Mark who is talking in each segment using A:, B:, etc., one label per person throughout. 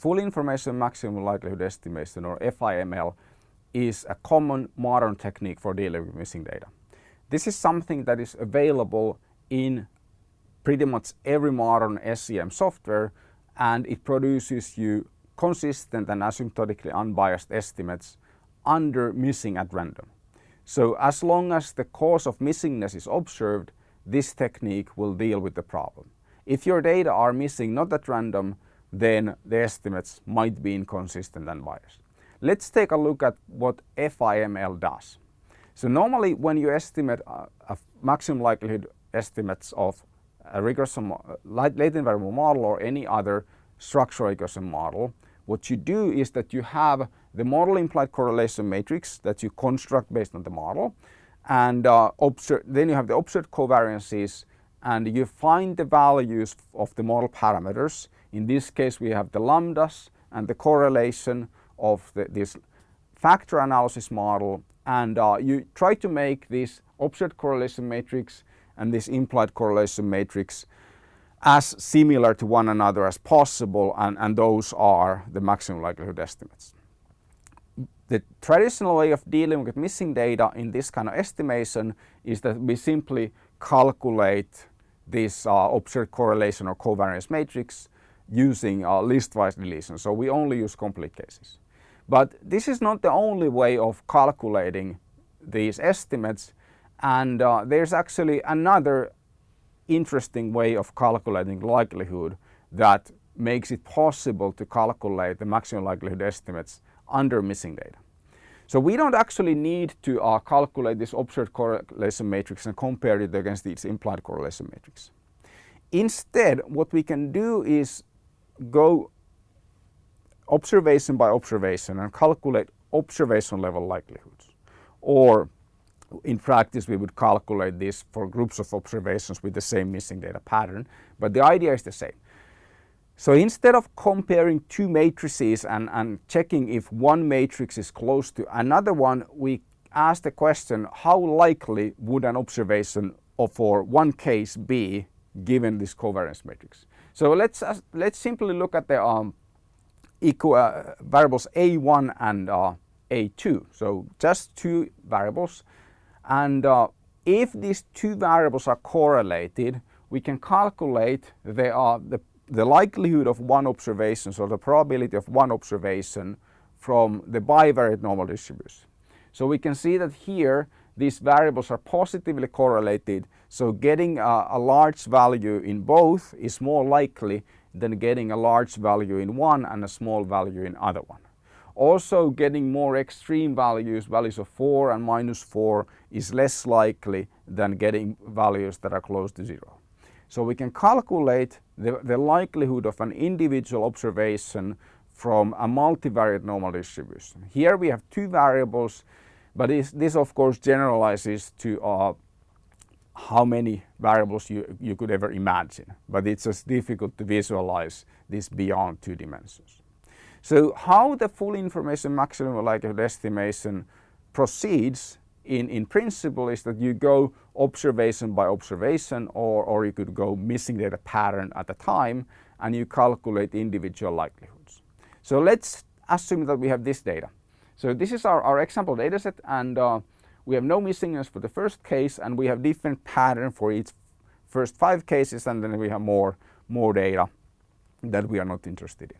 A: full information maximum likelihood estimation or FIML is a common modern technique for dealing with missing data. This is something that is available in pretty much every modern SEM software and it produces you consistent and asymptotically unbiased estimates under missing at random. So as long as the cause of missingness is observed, this technique will deal with the problem. If your data are missing not at random, then the estimates might be inconsistent and biased. Let's take a look at what FIML does. So normally when you estimate a, maximum likelihood estimates of a regression latent variable model or any other structural regression model, what you do is that you have the model implied correlation matrix that you construct based on the model and uh, then you have the observed covariances and you find the values of the model parameters. In this case we have the lambdas and the correlation of the, this factor analysis model and uh, you try to make this observed correlation matrix and this implied correlation matrix as similar to one another as possible and, and those are the maximum likelihood estimates. The traditional way of dealing with missing data in this kind of estimation is that we simply calculate this uh, observed correlation or covariance matrix using uh, listwise deletion. So we only use complete cases. But this is not the only way of calculating these estimates and uh, there's actually another interesting way of calculating likelihood that makes it possible to calculate the maximum likelihood estimates under missing data. So we don't actually need to uh, calculate this observed correlation matrix and compare it against its implied correlation matrix. Instead, what we can do is go observation by observation and calculate observation level likelihoods. Or in practice we would calculate this for groups of observations with the same missing data pattern, but the idea is the same. So instead of comparing two matrices and, and checking if one matrix is close to another one, we ask the question how likely would an observation for one case be given this covariance matrix. So let's, uh, let's simply look at the um, equal, uh, variables A1 and uh, A2. So just two variables. And uh, if these two variables are correlated, we can calculate the, uh, the, the likelihood of one observation, so the probability of one observation from the bivariate normal distribution. So we can see that here these variables are positively correlated, so getting a, a large value in both is more likely than getting a large value in one and a small value in other one. Also getting more extreme values, values of 4 and minus 4 is less likely than getting values that are close to 0. So we can calculate the, the likelihood of an individual observation from a multivariate normal distribution. Here we have two variables, but this, this of course generalizes to uh, how many variables you, you could ever imagine, but it's just difficult to visualize this beyond two dimensions. So how the full information maximum likelihood estimation proceeds in, in principle is that you go observation by observation or, or you could go missing data pattern at a time and you calculate individual likelihoods. So let's assume that we have this data. So this is our, our example dataset and uh, we have no missingness for the first case and we have different pattern for each first five cases and then we have more, more data that we are not interested in.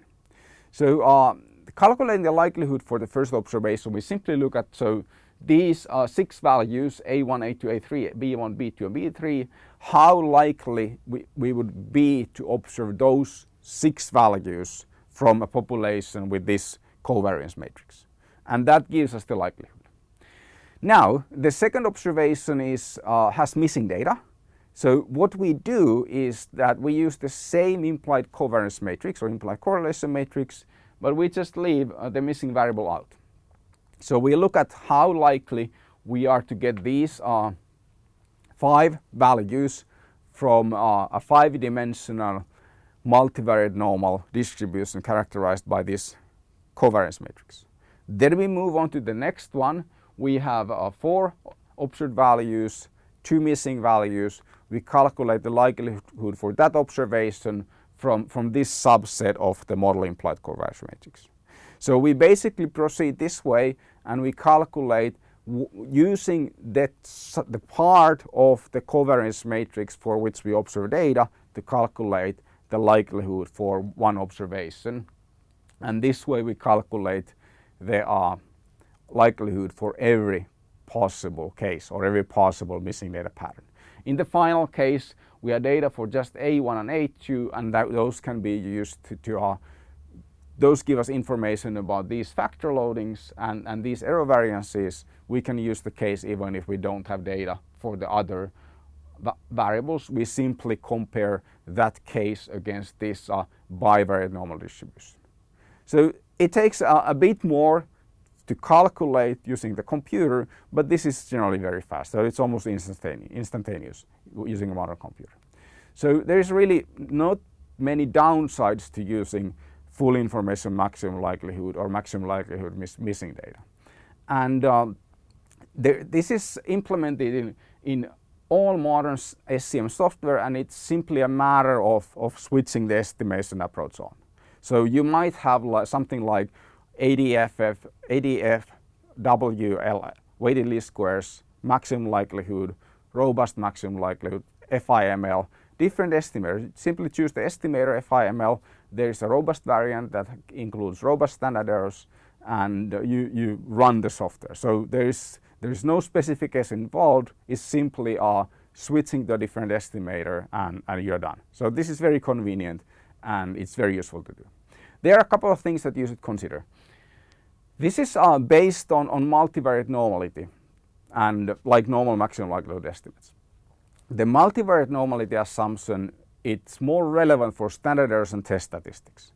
A: So uh, calculating the likelihood for the first observation, we simply look at so these uh, six values A1, A2, A3, B1, B2 and B3, how likely we, we would be to observe those six values from a population with this covariance matrix. And that gives us the likelihood. Now, the second observation is, uh, has missing data. So what we do is that we use the same implied covariance matrix or implied correlation matrix, but we just leave uh, the missing variable out. So we look at how likely we are to get these uh, five values from uh, a five-dimensional multivariate normal distribution characterized by this covariance matrix. Then we move on to the next one, we have uh, four observed values, two missing values. We calculate the likelihood for that observation from, from this subset of the model implied covariance matrix. So we basically proceed this way and we calculate using that the part of the covariance matrix for which we observe data to calculate the likelihood for one observation. And this way we calculate the uh, likelihood for every possible case or every possible missing data pattern. In the final case, we have data for just A1 and A2 and that, those can be used to, to uh, those give us information about these factor loadings and, and these error variances. We can use the case even if we don't have data for the other variables. We simply compare that case against this uh, bivariate normal distribution. So it takes a, a bit more to calculate using the computer, but this is generally very fast. So it's almost instantaneous, instantaneous using a modern computer. So there's really not many downsides to using full information maximum likelihood or maximum likelihood miss, missing data. And um, there, this is implemented in, in all modern SEM software and it's simply a matter of, of switching the estimation approach on. So you might have like something like ADFF, ADFWL, weighted least squares, maximum likelihood, robust maximum likelihood, FIML, different estimators. Simply choose the estimator FIML. There is a robust variant that includes robust standard errors and you, you run the software. So there is, there is no specification involved. It's simply uh, switching the different estimator and, and you're done. So this is very convenient and it's very useful to do. There are a couple of things that you should consider. This is uh, based on, on multivariate normality and like normal maximum likelihood estimates. The multivariate normality assumption it's more relevant for standard errors and test statistics.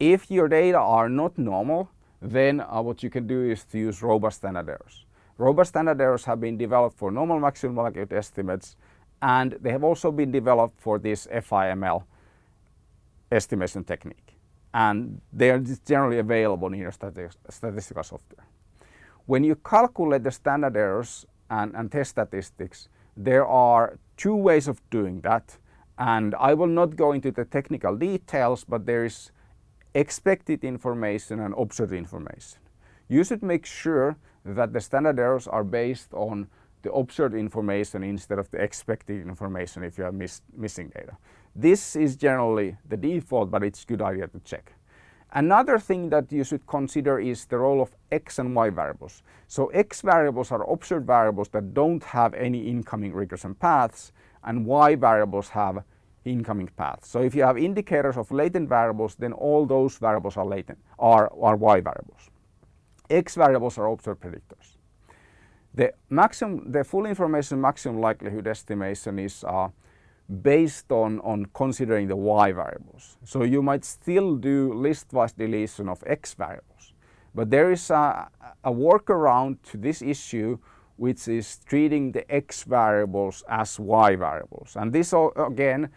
A: If your data are not normal, then uh, what you can do is to use robust standard errors. Robust standard errors have been developed for normal maximum likelihood estimates and they have also been developed for this FIML estimation technique and they are generally available in your statistical software. When you calculate the standard errors and, and test statistics, there are two ways of doing that and I will not go into the technical details but there is expected information and observed information. You should make sure that the standard errors are based on the observed information instead of the expected information if you are miss, missing data. This is generally the default, but it's a good idea to check. Another thing that you should consider is the role of x and y variables. So x variables are observed variables that don't have any incoming regression paths and y variables have incoming paths. So if you have indicators of latent variables, then all those variables are latent, are, are y variables. X variables are observed predictors. The maximum, the full information maximum likelihood estimation is uh, based on, on considering the y variables. So you might still do listwise deletion of x variables. But there is a, a workaround to this issue which is treating the x variables as y variables. And this again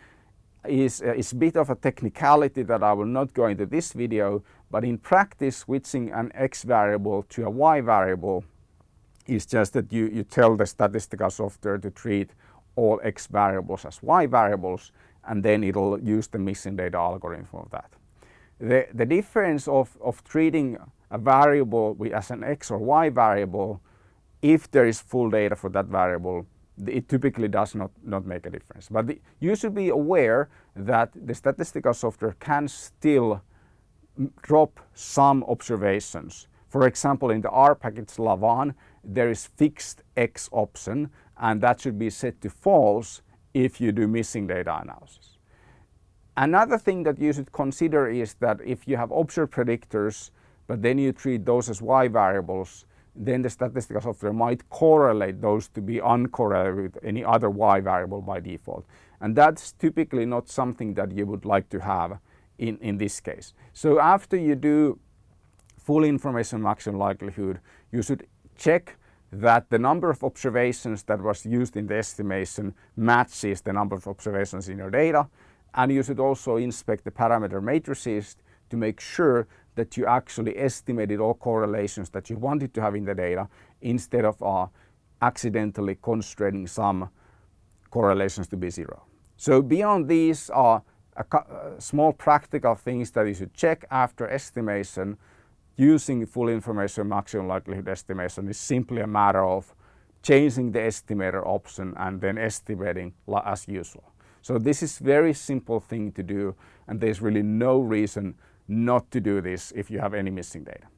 A: is, is a bit of a technicality that I will not go into this video, but in practice switching an x variable to a y variable is just that you, you tell the statistical software to treat all x variables as y variables and then it'll use the missing data algorithm for that. The, the difference of, of treating a variable as an x or y variable, if there is full data for that variable, it typically does not, not make a difference. But the, you should be aware that the statistical software can still drop some observations. For example, in the R package Lavaan, there is fixed X option and that should be set to false if you do missing data analysis. Another thing that you should consider is that if you have observed predictors but then you treat those as y variables then the statistical software might correlate those to be uncorrelated with any other y variable by default. And that's typically not something that you would like to have in, in this case. So after you do full information maximum likelihood, you should check that the number of observations that was used in the estimation matches the number of observations in your data and you should also inspect the parameter matrices to make sure that you actually estimated all correlations that you wanted to have in the data instead of uh, accidentally constraining some correlations to be zero. So beyond these, uh, a, a uh, small practical things that you should check after estimation using full information maximum likelihood estimation is simply a matter of changing the estimator option and then estimating as usual. So this is very simple thing to do and there's really no reason not to do this if you have any missing data.